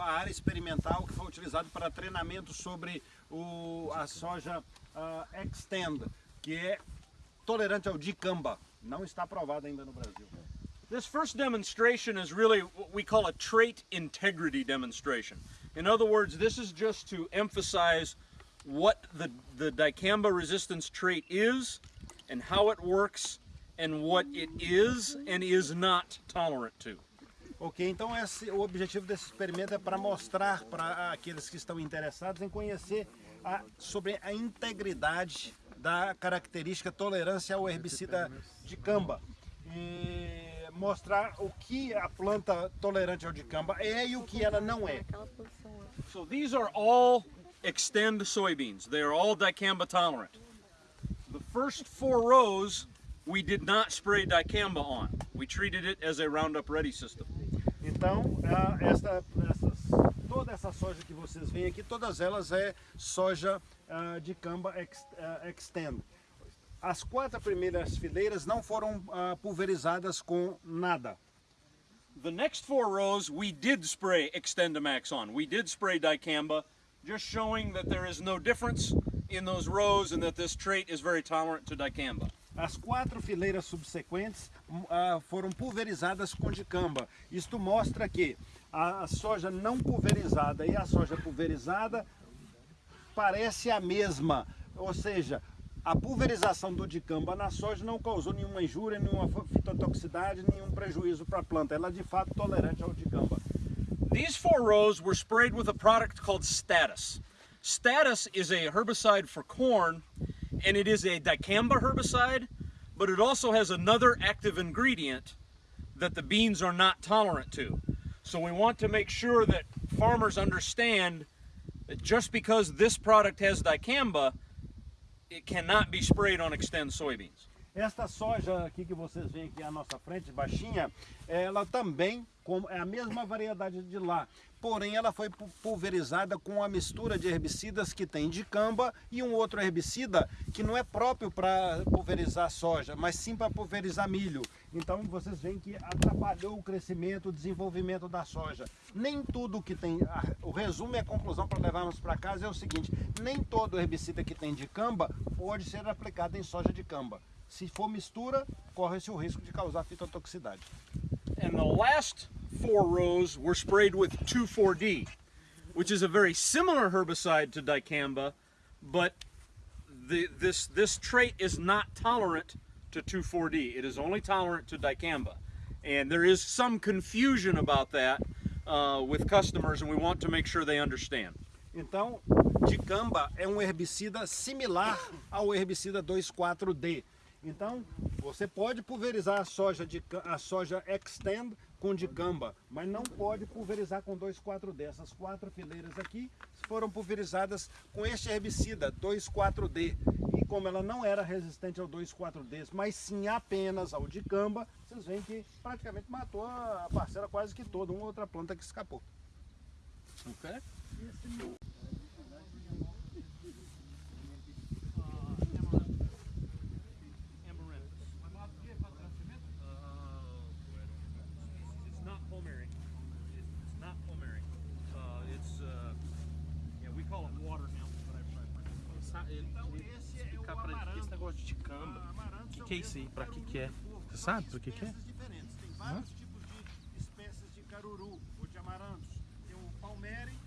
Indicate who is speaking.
Speaker 1: a área experimental que foi utilizada para treinamento sobre o, a soja uh, Extend, que é tolerante ao dicamba. Não está aprovada ainda no Brasil.
Speaker 2: This first demonstration is really what we call a trait integrity demonstration. In other words, this is just to emphasize what the, the dicamba resistance trait is and how it works and what it is and is not tolerant to.
Speaker 1: Ok, então esse, o objetivo desse experimento é para mostrar para aqueles que estão interessados em conhecer a, sobre a integridade da característica tolerância ao herbicida de camba. E mostrar o que a planta tolerante ao dicamba é e o que ela não é.
Speaker 2: So these are all extend soybeans. They are all dicamba tolerant. The first four rows we did not spray dicamba on. We treated it as a Roundup Ready system.
Speaker 1: Então, esta, essas, toda essa soja que vocês veem aqui, todas elas é soja uh, de camba ex, uh, extend. As quatro primeiras fileiras não foram uh, pulverizadas com nada.
Speaker 2: The next four rows we did spray Extendamax on. We did spray dicamba, just showing that there is no difference in those rows and that this trait is very tolerant to dicamba.
Speaker 1: As quatro fileiras subsequentes uh, foram pulverizadas com dicamba. Isto mostra que a soja não pulverizada e a soja pulverizada parece a mesma, ou seja, a pulverização do dicamba na soja não causou nenhuma injúria, nenhuma fitotoxicidade, nenhum prejuízo para a planta. Ela é de fato tolerante ao dicamba.
Speaker 2: These four rows were sprayed with a product called Status. Status is a herbicide for corn and it is a dicamba herbicide, but it also has another active ingredient that the beans are not tolerant to. So we want to make sure that farmers understand that just because this product has dicamba it cannot be sprayed on Extend soybeans.
Speaker 1: Esta soja aqui que vocês veem aqui à nossa frente, baixinha, ela também é a mesma variedade de lá. Porém, ela foi pulverizada com a mistura de herbicidas que tem de camba e um outro herbicida que não é próprio para pulverizar soja, mas sim para pulverizar milho. Então, vocês veem que atrapalhou o crescimento, o desenvolvimento da soja. Nem tudo que tem... O resumo e a conclusão para levarmos para casa é o seguinte, nem todo herbicida que tem de camba pode ser aplicado em soja de camba. Se for mistura, corre-se o risco de causar fitotoxicidade.
Speaker 2: And the last four rows were sprayed with 2,4-D, which is a very similar herbicide to dicamba, but the, this, this trait is not tolerant to 2,4-D. It is only tolerant to dicamba. And there is some confusion about that uh, with customers, and we want to make sure they understand.
Speaker 1: Então, dicamba é um herbicida similar ao herbicida 2,4-D. Então, você pode pulverizar a soja, de, a soja Extend com dicamba, mas não pode pulverizar com 2,4-D. Essas quatro fileiras aqui foram pulverizadas com este herbicida 2,4-D. E como ela não era resistente ao 2,4-D, mas sim apenas ao dicamba, vocês veem que praticamente matou a parcela quase que toda, uma outra planta que escapou.
Speaker 2: Ok?
Speaker 3: Negócio de ticamba. O que, que é isso aí? Pra que que é? Você sabe pra que que é?
Speaker 1: Tem vários tipos de espécies de caruru ou de amarantos. Tem o palmere